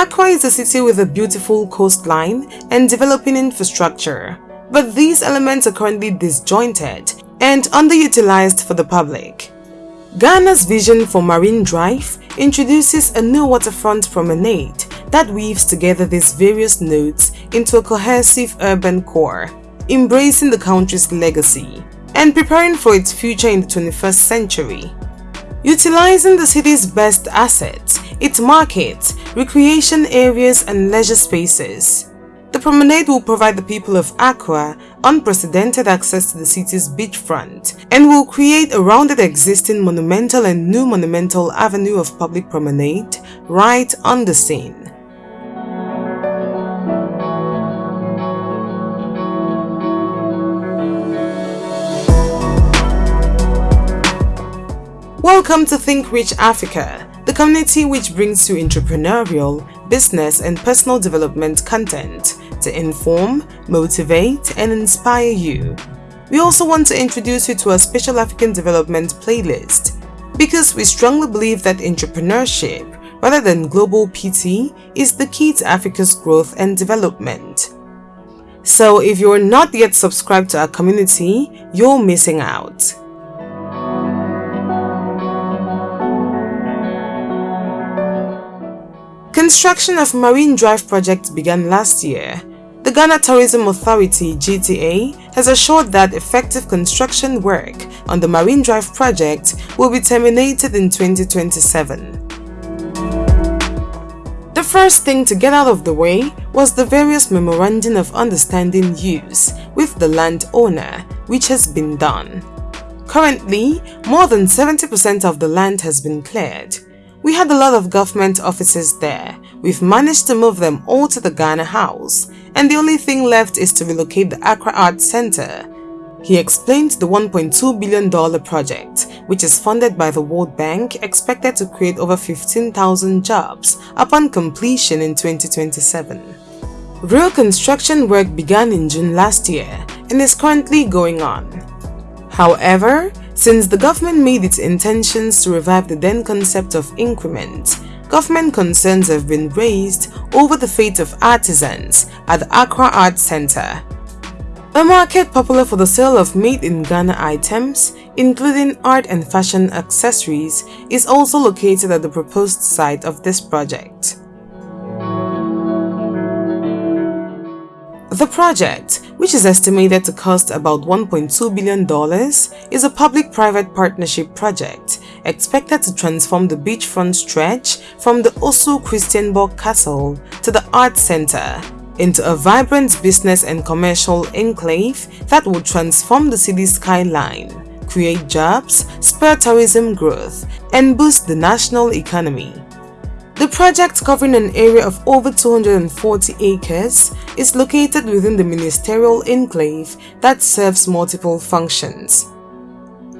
Accra is a city with a beautiful coastline and developing infrastructure, but these elements are currently disjointed and underutilized for the public. Ghana's vision for Marine Drive introduces a new waterfront promenade that weaves together these various nodes into a cohesive urban core, embracing the country's legacy and preparing for its future in the 21st century. Utilizing the city's best assets, its markets, recreation areas and leisure spaces, the promenade will provide the people of Accra unprecedented access to the city's beachfront and will create a rounded existing monumental and new monumental avenue of public promenade right on the scene. Welcome to Think Rich Africa, the community which brings you entrepreneurial, business and personal development content to inform, motivate and inspire you. We also want to introduce you to our special African development playlist because we strongly believe that entrepreneurship rather than global PT is the key to Africa's growth and development. So if you're not yet subscribed to our community, you're missing out. Construction of Marine Drive project began last year. The Ghana Tourism Authority GTA has assured that effective construction work on the Marine Drive project will be terminated in 2027. The first thing to get out of the way was the various memorandum of understanding use with the landowner, which has been done. Currently, more than 70% of the land has been cleared. We had a lot of government offices there. We've managed to move them all to the Ghana House, and the only thing left is to relocate the Accra Art Center. He explained the $1.2 billion project, which is funded by the World Bank, expected to create over 15,000 jobs upon completion in 2027. Real construction work began in June last year and is currently going on. However, since the government made its intentions to revive the then concept of Nkrumah, government concerns have been raised over the fate of artisans at the Accra Art Center. A market popular for the sale of made-in-Ghana items, including art and fashion accessories, is also located at the proposed site of this project. The project, which is estimated to cost about $1.2 billion, is a public-private partnership project expected to transform the beachfront stretch from the Osu Christiansborg Castle to the Art Center into a vibrant business and commercial enclave that will transform the city's skyline, create jobs, spur tourism growth, and boost the national economy. The project covering an area of over 240 acres is located within the ministerial enclave that serves multiple functions.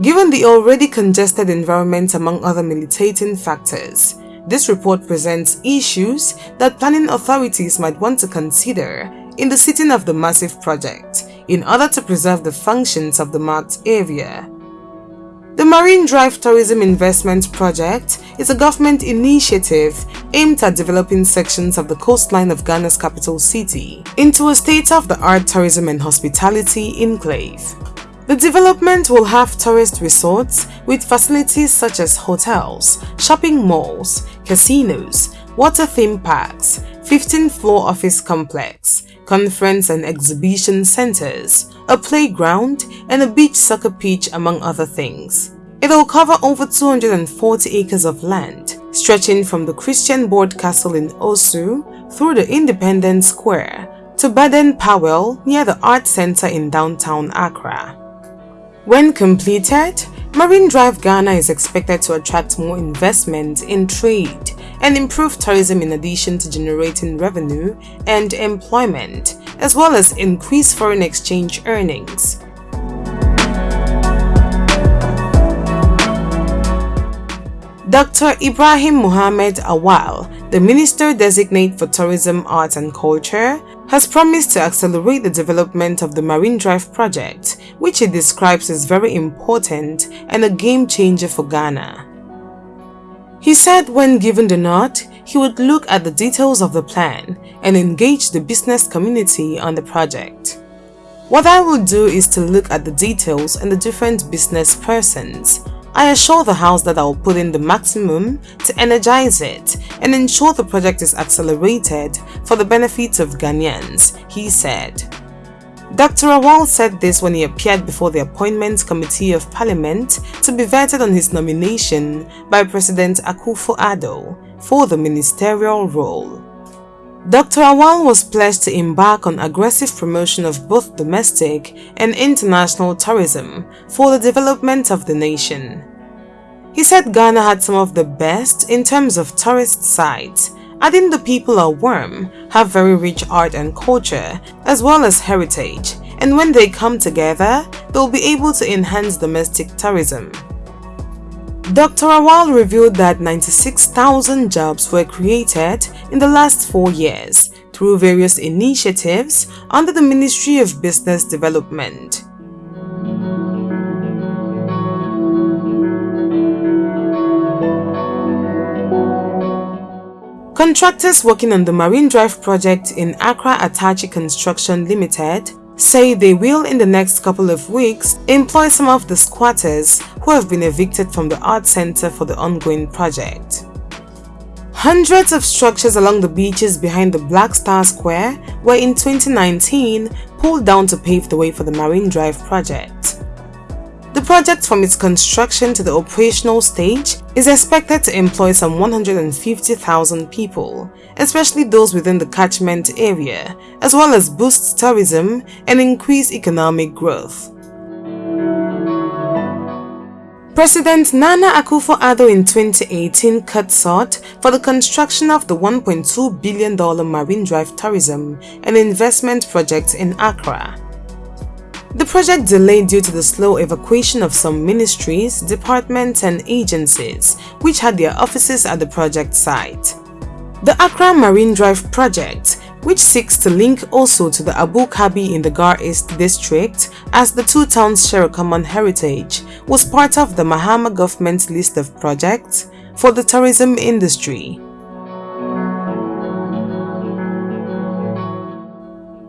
Given the already congested environment among other militating factors, this report presents issues that planning authorities might want to consider in the setting of the massive project in order to preserve the functions of the marked area. The Marine Drive Tourism Investment Project is a government initiative aimed at developing sections of the coastline of Ghana's capital city into a state-of-the-art tourism and hospitality enclave. The development will have tourist resorts with facilities such as hotels, shopping malls, casinos, water theme parks, 15-floor office complex, conference and exhibition centers, a playground, and a beach soccer pitch among other things. It will cover over 240 acres of land, stretching from the Christiansborg Castle in Osu through the Independence Square to Baden Powell near the Art Center in downtown Accra. When completed, Marine Drive Ghana is expected to attract more investment in trade and improve tourism in addition to generating revenue and employment, as well as increase foreign exchange earnings. Dr. Ibrahim Mohamed Awal, the Minister Designate for Tourism, Arts and Culture, has promised to accelerate the development of the Marine Drive project, which he describes as very important and a game changer for Ghana. He said when given the nod, he would look at the details of the plan and engage the business community on the project. What I will do is to look at the details and the different business persons. I assure the House that I will put in the maximum to energize it and ensure the project is accelerated for the benefit of Ghanaians, he said. Dr. Awal said this when he appeared before the Appointments Committee of Parliament to be vetted on his nomination by President Akufo-Addo for the ministerial role. Dr. Awal was pledged to embark on aggressive promotion of both domestic and international tourism for the development of the nation. He said Ghana had some of the best in terms of tourist sites, adding the people are warm, have very rich art and culture, as well as heritage, and when they come together, they'll be able to enhance domestic tourism. Dr. Awal revealed that 96,000 jobs were created in the last four years through various initiatives under the Ministry of Business Development. Contractors working on the Marine Drive project in Accra Atachi Construction Limited say they will in the next couple of weeks employ some of the squatters who have been evicted from the art center for the ongoing project. Hundreds of structures along the beaches behind the Black Star Square were in 2019 pulled down to pave the way for the Marine Drive project. The project from its construction to the operational stage is expected to employ some 150,000 people, especially those within the catchment area, as well as boost tourism and increase economic growth. President Nana Akufo-Addo in 2018 cut short for the construction of the $1.2 billion Marine Drive Tourism and Investment Project in Accra. The project delayed due to the slow evacuation of some ministries, departments and agencies which had their offices at the project site. The Accra Marine Drive project, which seeks to link also to the Abokobi in the Ga East district as the two towns share a common heritage, was part of the Mahama government's list of projects for the tourism industry.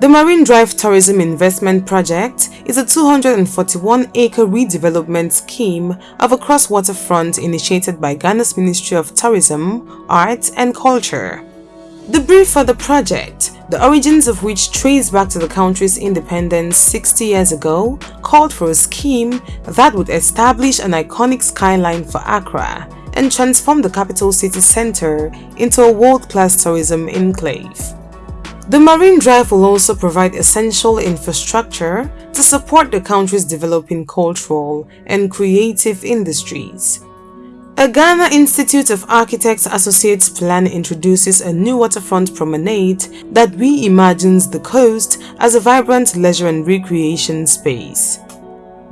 The Marine Drive Tourism Investment Project is a 241-acre redevelopment scheme of Accra's-waterfront initiated by Ghana's Ministry of Tourism, Arts and Culture. The brief for the project, the origins of which trace back to the country's independence 60 years ago, called for a scheme that would establish an iconic skyline for Accra and transform the capital city centre into a world-class tourism enclave. The Marine Drive will also provide essential infrastructure to support the country's developing cultural and creative industries. A Ghana Institute of Architects Associates plan introduces a new waterfront promenade that reimagines the coast as a vibrant leisure and recreation space.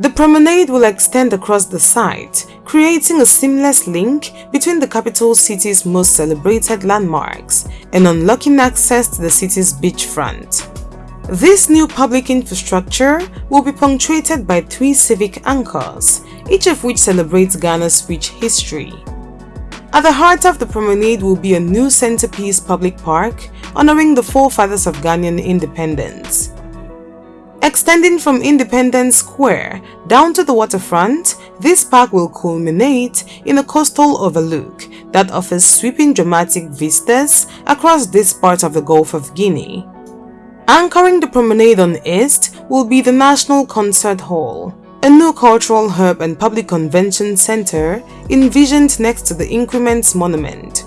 The promenade will extend across the site, creating a seamless link between the capital city's most celebrated landmarks and unlocking access to the city's beachfront. This new public infrastructure will be punctuated by three civic anchors, each of which celebrates Ghana's rich history. At the heart of the promenade will be a new centerpiece public park honoring the forefathers of Ghanaian independence. Extending from Independence Square down to the waterfront, this park will culminate in a coastal overlook that offers sweeping dramatic vistas across this part of the Gulf of Guinea. Anchoring the promenade on east will be the National Concert Hall, a new cultural hub and public convention center envisioned next to the Nkrumah's Monument.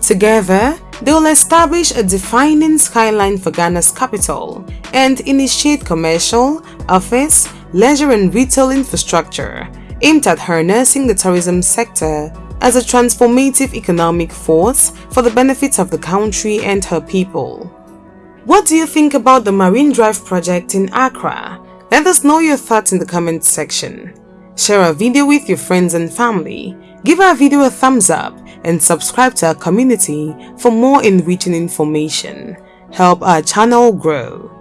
Together, they will establish a defining skyline for Ghana's capital and initiate commercial, office, leisure and retail infrastructure aimed at harnessing the tourism sector as a transformative economic force for the benefit of the country and her people. What do you think about the Marine Drive project in Accra? Let us know your thoughts in the comment section. Share our video with your friends and family. Give our video a thumbs up and subscribe to our community for more enriching information. Help our channel grow.